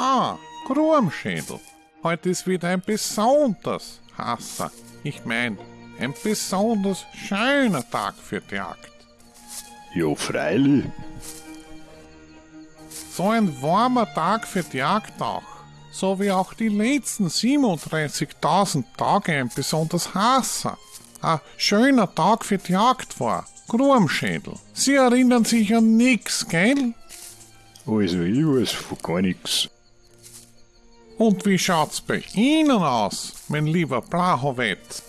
Ah, Grumschädel. Heute ist wieder ein besonders Hasser. Ich mein, ein besonders schöner Tag für die Jagd. Ja, freilich. So ein warmer Tag für die Jagd auch. So wie auch die letzten 37.000 Tage ein besonders heißer. Ein schöner Tag für die Jagd war. Grumschädel. Sie erinnern sich an nix, gell? Also, ich weiß von gar nix. Und wie schaut's bei Ihnen aus, mein lieber Blachowitz?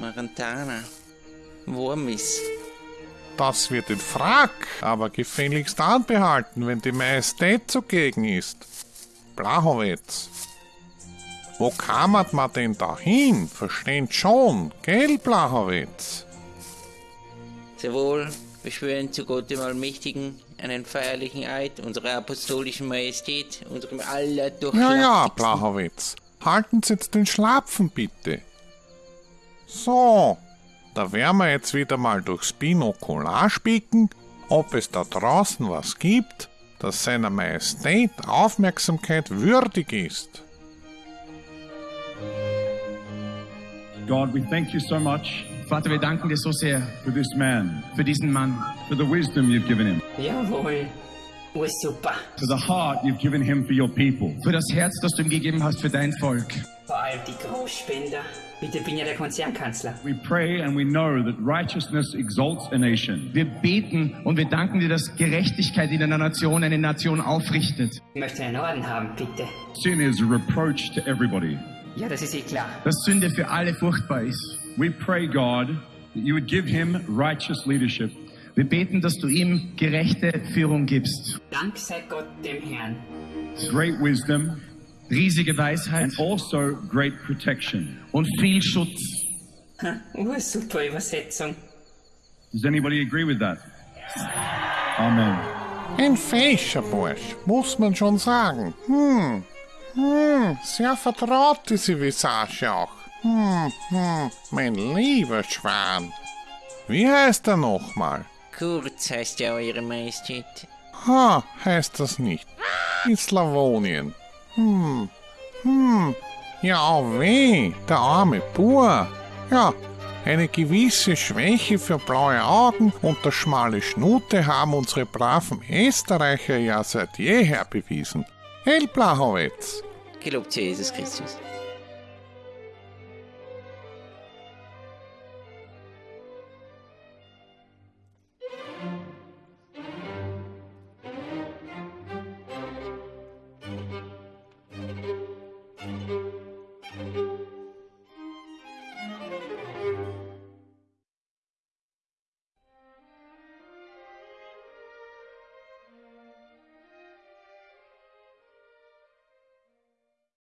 Marantana. Wurmis. Das wird in Frack, aber gefälligst anbehalten, wenn die Majestät zugegen ist. Blachowitz. Wo kammert man denn da hin? Versteht schon, gell, Blachowitz? Sehr wohl, wir schwören zu Gott dem Allmächtigen einen feierlichen Eid unserer apostolischen Majestät, unserem Ja, ja, allerdurchschlagtigsten... Blachowitz. Halten Sie jetzt den Schlapfen, bitte. So, da werden wir jetzt wieder mal durchs Binokular spicken, ob es da draußen was gibt, das seiner Majestät Aufmerksamkeit würdig ist. God, we thank you so much Vater, wir danken dir so sehr for this man, für diesen Mann, for the wisdom you've given him, Jawohl. Oh, super. for the heart you've given him for your people. für das Herz, das du ihm gegeben hast für dein Volk. Vor allem die Großspender. Bitte bin ja der Konzernkanzler. We pray and we know that righteousness exalts a nation. Wir beten und wir danken dir, dass Gerechtigkeit in einer Nation eine Nation aufrichtet. Ich möchte einen Orden haben, bitte. Sin is a reproach to everybody. Ja, das ist eh klar. Dass Sünde für alle furchtbar ist. We pray, God, that you would give him righteous leadership. Wir beten, dass du ihm gerechte Führung gibst. Dank sei Gott dem Herrn. great wisdom, Riesige Weisheit and also great protection. und viel Schutz. Oh, super Übersetzung. Does anybody agree with that? Amen. Ein feischer Bursch, muss man schon sagen. Hm, hm, sehr vertraut diese Visage auch. Hm, hm, mein lieber Schwan. Wie heißt er nochmal? Kurz heißt ja Eure Majestät. Ha, heißt das nicht. In Slawonien. Hm, hm, ja, oh weh, der arme Bur. Ja, eine gewisse Schwäche für blaue Augen und das schmale Schnute haben unsere braven Österreicher ja seit jeher bewiesen. El Blachowitz. Gelobt sei Jesus Christus.